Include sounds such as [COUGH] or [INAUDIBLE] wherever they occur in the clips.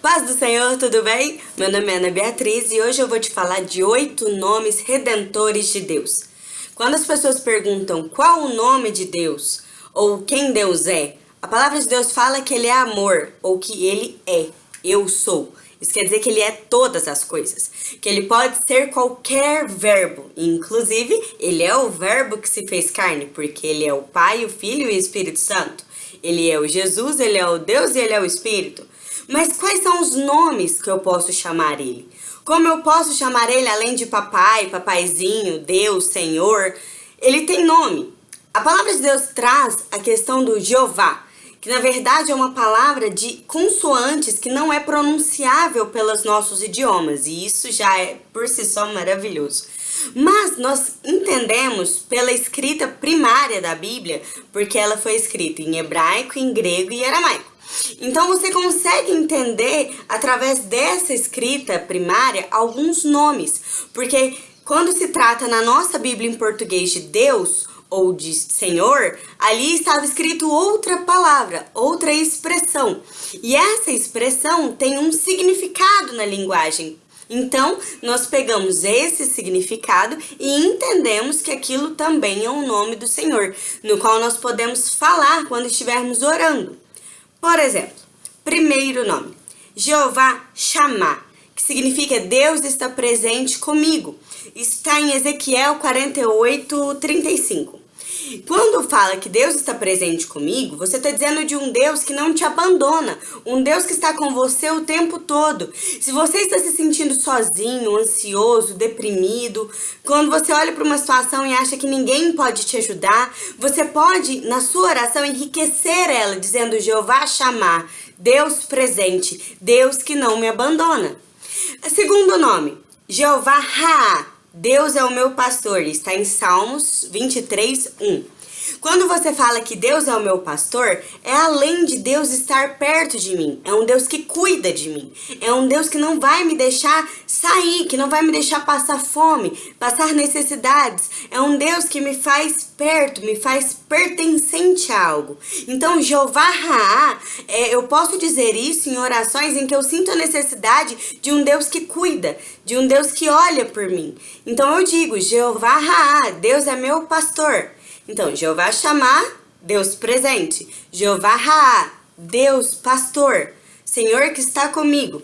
Paz do Senhor, tudo bem? Meu nome é Ana Beatriz e hoje eu vou te falar de oito nomes redentores de Deus. Quando as pessoas perguntam qual o nome de Deus ou quem Deus é, a palavra de Deus fala que ele é amor ou que ele é, eu sou. Isso quer dizer que ele é todas as coisas, que ele pode ser qualquer verbo, inclusive ele é o verbo que se fez carne, porque ele é o Pai, o Filho e o Espírito Santo. Ele é o Jesus, ele é o Deus e ele é o Espírito. Mas quais são os nomes que eu posso chamar ele? Como eu posso chamar ele além de papai, papaizinho, Deus, Senhor? Ele tem nome. A palavra de Deus traz a questão do Jeová, que na verdade é uma palavra de consoantes que não é pronunciável pelos nossos idiomas, e isso já é por si só maravilhoso. Mas nós entendemos pela escrita primária da Bíblia, porque ela foi escrita em hebraico, em grego e aramaico. Então você consegue entender através dessa escrita primária alguns nomes, porque quando se trata na nossa Bíblia em português de Deus ou de Senhor, ali estava escrito outra palavra, outra expressão. E essa expressão tem um significado na linguagem então, nós pegamos esse significado e entendemos que aquilo também é um nome do Senhor, no qual nós podemos falar quando estivermos orando. Por exemplo, primeiro nome, Jeová Chamar, que significa Deus está presente comigo. Está em Ezequiel 48, 35. Quando fala que Deus está presente comigo, você está dizendo de um Deus que não te abandona, um Deus que está com você o tempo todo. Se você está se sentindo sozinho, ansioso, deprimido, quando você olha para uma situação e acha que ninguém pode te ajudar, você pode, na sua oração, enriquecer ela, dizendo Jeová chamar, Deus presente, Deus que não me abandona. Segundo nome, Jeová Ra, Deus é o meu pastor, está em Salmos 23, 1. Quando você fala que Deus é o meu pastor, é além de Deus estar perto de mim. É um Deus que cuida de mim. É um Deus que não vai me deixar sair, que não vai me deixar passar fome, passar necessidades. É um Deus que me faz perto, me faz pertencente a algo. Então, Jeová Raá, é, eu posso dizer isso em orações em que eu sinto a necessidade de um Deus que cuida, de um Deus que olha por mim. Então eu digo, Jeová Raá, Deus é meu pastor. Então, Jeová chamar, Deus presente. Jeová Raá, Deus pastor, Senhor que está comigo.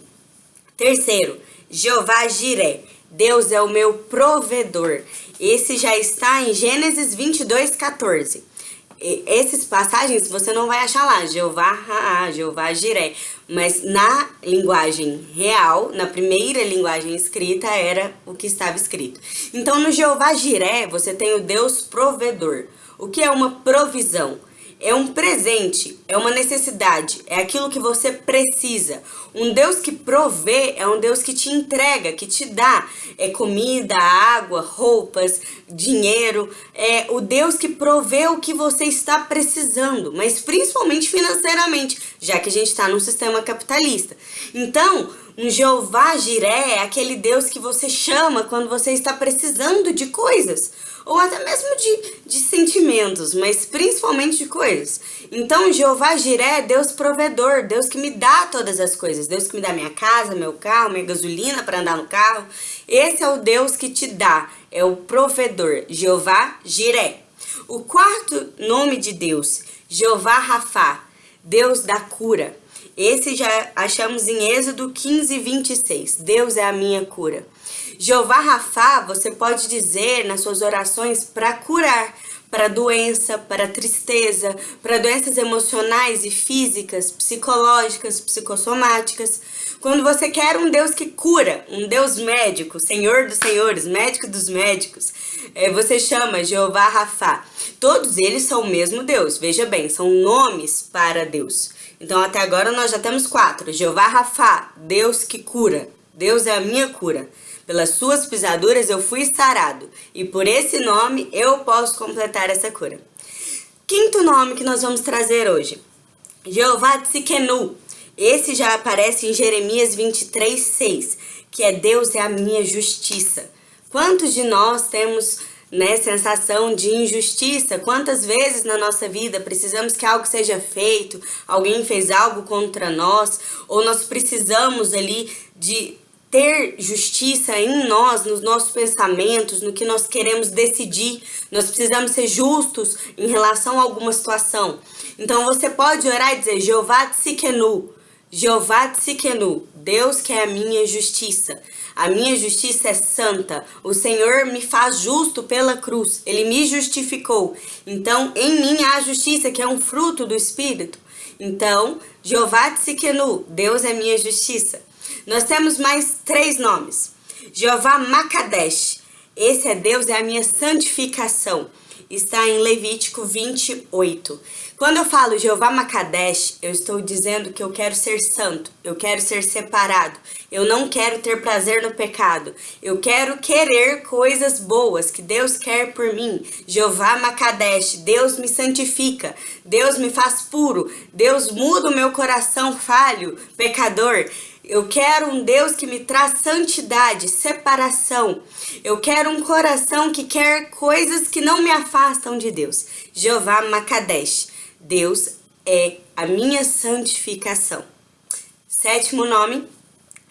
Terceiro, Jeová Jiré, Deus é o meu provedor. Esse já está em Gênesis 22, 14. E esses passagens você não vai achar lá, Jeová Raá, Jeová Jiré. Mas na linguagem real, na primeira linguagem escrita, era o que estava escrito. Então no Jeová Jiré você tem o Deus provedor. O que é uma provisão? É um presente, é uma necessidade, é aquilo que você precisa. Um Deus que provê é um Deus que te entrega, que te dá é comida, água, roupas, dinheiro. É o Deus que provê o que você está precisando, mas principalmente financeiramente, já que a gente está num sistema capitalista. Então, um Jeová Jiré é aquele Deus que você chama quando você está precisando de coisas, ou até mesmo de, de sentimentos, mas principalmente de coisas. Então, Jeová Jiré é Deus provedor, Deus que me dá todas as coisas, Deus que me dá minha casa, meu carro, minha gasolina para andar no carro. Esse é o Deus que te dá, é o provedor, Jeová Jiré. O quarto nome de Deus, Jeová Rafá, Deus da cura. Esse já achamos em Êxodo 15, 26. Deus é a minha cura. Jeová Rafá, você pode dizer nas suas orações para curar, para doença, para tristeza, para doenças emocionais e físicas, psicológicas, psicossomáticas. Quando você quer um Deus que cura, um Deus médico, Senhor dos senhores, médico dos médicos, é, você chama Jeová Rafá. Todos eles são o mesmo Deus, veja bem, são nomes para Deus. Então até agora nós já temos quatro. Jeová Rafá, Deus que cura. Deus é a minha cura. Pelas suas pisaduras eu fui sarado, e por esse nome eu posso completar essa cura. Quinto nome que nós vamos trazer hoje, Jeová Tzikenu. Esse já aparece em Jeremias 23, 6, que é Deus é a minha justiça. Quantos de nós temos né, sensação de injustiça. Quantas vezes na nossa vida precisamos que algo seja feito, alguém fez algo contra nós, ou nós precisamos ali de ter justiça em nós, nos nossos pensamentos, no que nós queremos decidir. Nós precisamos ser justos em relação a alguma situação. Então você pode orar e dizer, Jeová Tsikenu, Jeová Tsikenu, Deus que é a minha justiça. A minha justiça é santa. O Senhor me faz justo pela cruz. Ele me justificou. Então, em mim há justiça, que é um fruto do Espírito. Então, Jeová Tsikenu, Deus é minha justiça. Nós temos mais três nomes. Jeová Makadesh. Esse é Deus, é a minha santificação está em Levítico 28. Quando eu falo Jeová Makadesh, eu estou dizendo que eu quero ser santo, eu quero ser separado, eu não quero ter prazer no pecado, eu quero querer coisas boas que Deus quer por mim. Jeová Makadesh, Deus me santifica, Deus me faz puro, Deus muda o meu coração falho, pecador. Eu quero um Deus que me traz santidade, separação. Eu quero um coração que quer coisas que não me afastam de Deus. Jeová Makadesh. Deus é a minha santificação. Sétimo nome,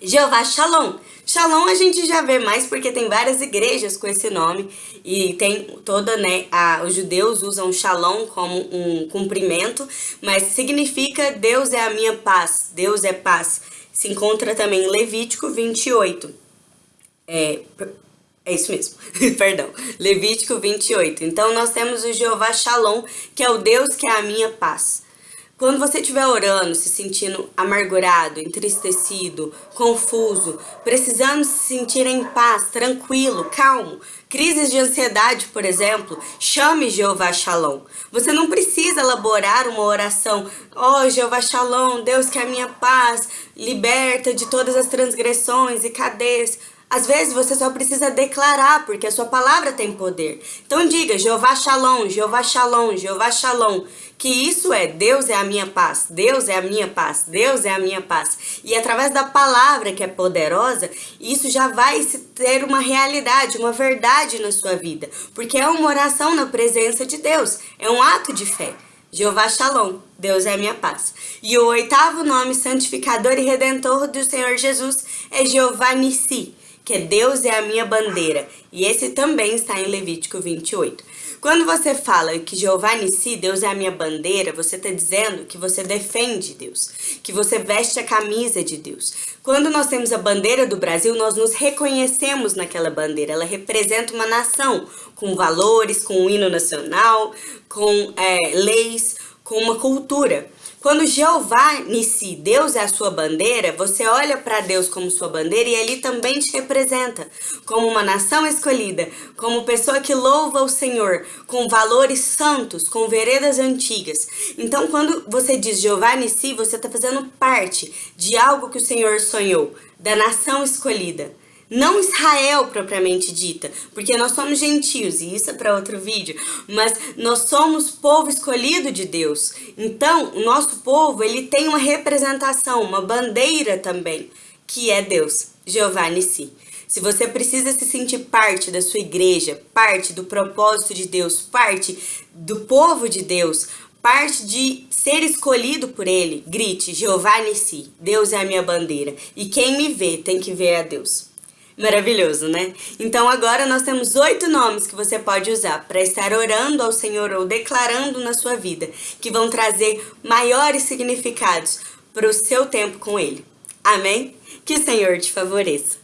Jeová Shalom. Shalom a gente já vê mais porque tem várias igrejas com esse nome e tem toda, né, a, os judeus usam Shalom como um cumprimento, mas significa Deus é a minha paz, Deus é paz se encontra também em Levítico 28. É, é isso mesmo, [LAUGHS] perdão, Levítico 28. Então nós temos o Jeová Shalom, que é o Deus que é a minha paz. Quando você estiver orando, se sentindo amargurado, entristecido, confuso, precisando se sentir em paz, tranquilo, calmo, crises de ansiedade, por exemplo, chame Jeová Shalom. Você não precisa elaborar uma oração, ó oh, Jeová Shalom, Deus que é a minha paz, liberta de todas as transgressões e cadeias. Às vezes você só precisa declarar, porque a sua palavra tem poder. Então diga, Jeová Shalom, Jeová Shalom, Jeová Shalom, que isso é, Deus é a minha paz, Deus é a minha paz, Deus é a minha paz. E através da palavra que é poderosa, isso já vai ter uma realidade, uma verdade na sua vida. Porque é uma oração na presença de Deus, é um ato de fé. Jeová Shalom, Deus é a minha paz. E o oitavo nome santificador e redentor do Senhor Jesus é Jeová Nissi que Deus é a minha bandeira. E esse também está em Levítico 28. Quando você fala que Jeová Nissi, Deus é a minha bandeira, você está dizendo que você defende Deus, que você veste a camisa de Deus. Quando nós temos a bandeira do Brasil, nós nos reconhecemos naquela bandeira. Ela representa uma nação com valores, com um hino nacional, com é, leis, com uma cultura. Quando Jeová Nissi, Deus é a sua bandeira, você olha para Deus como sua bandeira e ele também te representa como uma nação escolhida, como pessoa que louva o Senhor, com valores santos, com veredas antigas. Então, quando você diz Jeová Nissi, você está fazendo parte de algo que o Senhor sonhou, da nação escolhida. Não Israel propriamente dita, porque nós somos gentios, e isso é para outro vídeo, mas nós somos povo escolhido de Deus. Então, o nosso povo, ele tem uma representação, uma bandeira também, que é Deus, Jeová Nissi. Se você precisa se sentir parte da sua igreja, parte do propósito de Deus, parte do povo de Deus, parte de ser escolhido por ele, grite, Jeová Nissi, Deus é a minha bandeira. E quem me vê tem que ver a Deus. Maravilhoso, né? Então agora nós temos oito nomes que você pode usar para estar orando ao Senhor ou declarando na sua vida, que vão trazer maiores significados para o seu tempo com Ele. Amém? Que o Senhor te favoreça.